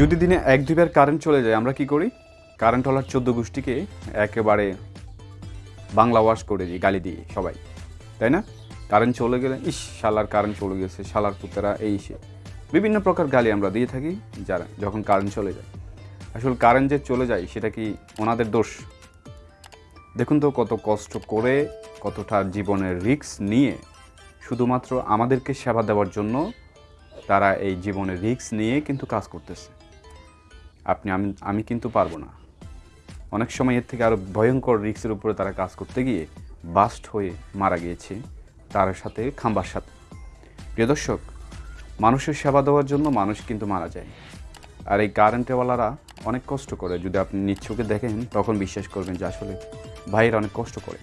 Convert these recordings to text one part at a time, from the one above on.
যদি দিনে এক দুইবার কারেন্ট চলে যায়, আমরা কি করি? কারেন্ট হলার চোদ্দ গোষ্ঠীকে একেবারে বাংলা ওয়াশ করে দিই, গালি দিই সবাই, তাই না? কারেন্ট চলে গেলে, ইস, শালার কারেন্ট চলে গেছে, শালার পুতেরা, এই সে। বিভিন্ন প্রকার গালি আমরা দিয়ে থাকি, যারা যখন কারেন্ট চলে যায়। আসলে কারেন্ট যে চলে যায়, সেটা কি ওনাদের দোষ? দেখুন তো কত কষ্ট করে, কতটা জীবনের রিস্ক নিয়ে শুধুমাত্র আমাদেরকে সেবা দেওয়ার জন্য তারা এই জীবনের রিস্ক নিয়ে কিন্তু কাজ করতেছে। আপনি আমি আমি কিন্তু পারব না। অনেক সময় এর থেকে আরও ভয়ঙ্কর রিক্সের উপরে তারা কাজ করতে গিয়ে বাস্ট হয়ে মারা গিয়েছে তার সাথে খাম্বার সাথে। প্রিয় দর্শক, মানুষের সেবা দেওয়ার জন্য মানুষ কিন্তু মারা যায়। আর এই কারেন্টওয়ালারা অনেক কষ্ট করে। যদি আপনি নিচ্ছকে দেখেন, তখন বিশ্বাস করবেন যে আসলে ভাইয়েরা অনেক কষ্ট করে।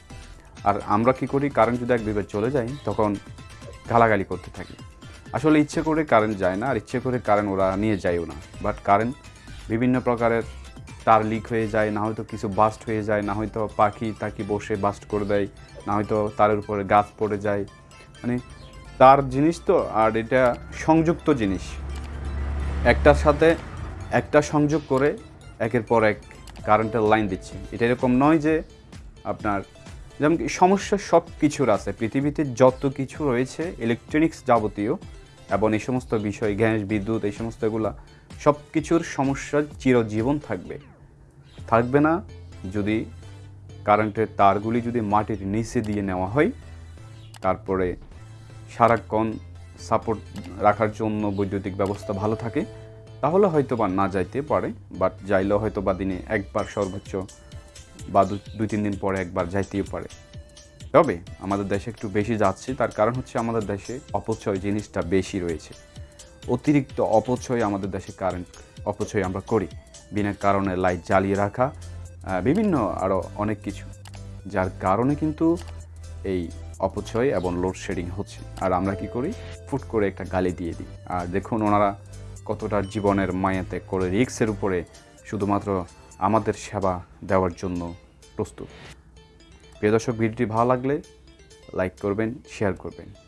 আর আমরা কি করি? কারেন্ট যদি এক দুইবার চলে যায়, তখন গালাগালি করতে থাকি। আসলে ইচ্ছে করে কারেন্ট যায় না, আর ইচ্ছে করে কারেন্ট ওরা নিয়ে যায়ও না। বাট কারেন্ট বিভিন্ন প্রকারের তার লিক হয়ে যায়, না হয়তো কিছু বাস্ট হয়ে যায়, না হয়তো পাখি তাকি বসে বাস্ট করে দেয়, না হয়তো তারের উপরে গাছ পড়ে যায়। মানে তার জিনিস তো, আর এটা সংযুক্ত জিনিস। একটার সাথে একটা সংযোগ করে একের পর এক কারেন্টের লাইন দিচ্ছে। এটা এরকম নয় যে আপনার যেমন সমস্যা সব কিছুর আছে। পৃথিবীতে যত কিছু রয়েছে ইলেকট্রনিক্স যাবতীয় এবং এই সমস্ত বিষয়, গ্যাস, বিদ্যুৎ, এই সমস্ত এগুলা সব কিছুর সমস্যা চিরজীবন থাকবে। থাকবে না যদি কারেন্টের তারগুলি যদি মাটির নিচে দিয়ে নেওয়া হয়, তারপরে সারাক্ষণ সাপোর্ট রাখার জন্য বৈদ্যুতিক ব্যবস্থা ভালো থাকে, তাহলে হয়তো বা না যাইতে পারে, বাট যাইলেও হয়তো বা দিনে একবার সর্বোচ্চ বা দু- দুই, তিন দিন পরে একবার যাইতেও পারে। তবে আমাদের দেশে একটু বেশি যাচ্ছে, তার কারণ হচ্ছে আমাদের দেশে অপচয় জিনিসটা বেশি রয়েছে। অতিরিক্ত অপচয় আমাদের দেশে কারেন্ট অপচয় আমরা করি। বিনা কারণে লাইট জ্বালিয়ে রাখা বিভিন্ন আরও অনেক কিছু। যার কারণে কিন্তু এই অপচয় এবং লোডশেডিং হচ্ছে। আর আমরা কি করি? ফুট করে একটা গালি দিয়ে দিই। আর দেখুন ওনারা কতটা জীবনের মায়াতে করে রিক্সের উপরে শুধুমাত্র আমাদের সেবা দেওয়ার জন্য প্রস্তুত। প্রিয় দর্শক, ভিডিওটি ভালো লাগলে লাইক করবেন শেয়ার করবেন।